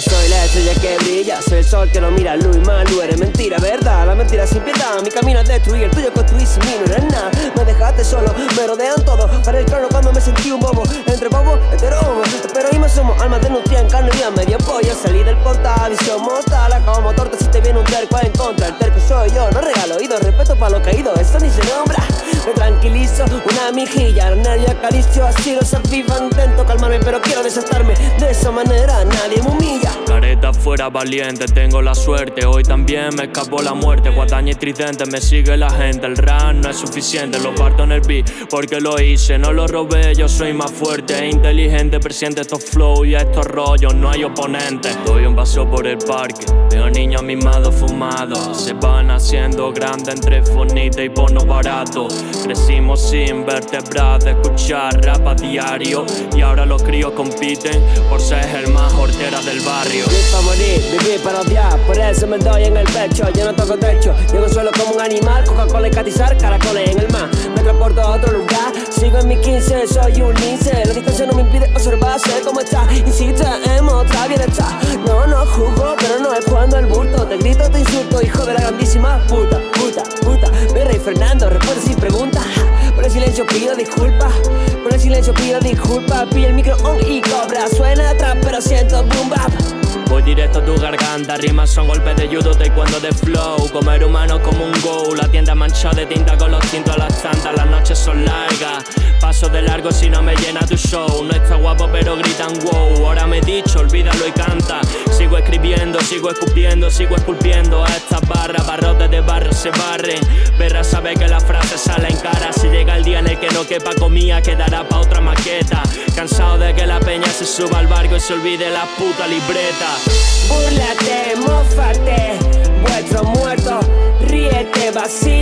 soy la estrella que brilla, soy el sol que lo mira, Luis Malu, eres mentira, ¿verdad? La mentira sin piedad, mi camino es destruir, el tuyo construir sin mí no eres nada. Me dejaste solo, me rodean todo, para el claro cuando me sentí un bobo, entre bobo, hetero, pero hoy me somos almas de en carne viva, medio pollo, salí del portal, visión mortal, como torta si te viene un terco en contra, el terco soy yo, no regalo oído, respeto para lo caído, eso ni se nombra. Me tranquilizo, una mijilla, el nervio acaricio, así los avivan, intento calmarme, pero quiero desatarme, fuera valiente, tengo la suerte, hoy también me escapó la muerte, guadaña y tridente, me sigue la gente, el rap no es suficiente, lo parto en el beat, porque lo hice, no lo robé, yo soy más fuerte. E inteligente, presiente estos flow y estos rollos, no hay oponente. Doy un paso por el parque, veo niños mimados fumados, se van haciendo grandes entre fonita y bono barato. Crecimos sin vertebrar, de escuchar rap a diario. Y ahora los críos compiten por ser el más hortera del barrio Morir, vivir para odiar Por eso me doy en el pecho, yo no toco techo Llego suelo como un animal, Coca-Cola y catizar Caracoles en el mar, me transporto a otro lugar Sigo en mi 15, soy un lince. La distancia no me impide observar, sé cómo está Insiste en mostrar bienestar No, no juzgo, pero no es cuando el bulto Te grito, te insulto, hijo de la grandísima puta, puta, puta. Y Fernando, responde sin pregunta Por el silencio pido disculpas Por el silencio pido disculpas. Pilla el micro on y cobra Suena atrás pero siento boom bap Voy directo a tu garganta, rimas son golpes de judo, taekwondo de flow. Comer humano como un go, la tienda manchada de tinta con los tintos a las tantas Las noches son largas, paso de largo si no me llena tu show. No está guapo pero gritan wow, ahora me he dicho, olvídalo y canta Sigo escribiendo, sigo escupiendo, sigo esculpiendo estas barras. Barrotes de barro se barren, verás sabe que la frase sale en cara. Si llega el día en el que no quepa comida, quedará pa' otra maqueta. Cansado de que la peña se suba al barco y se olvide la puta libreta. Búrlate, mofate, vuestro muerto, ríete, vacílame.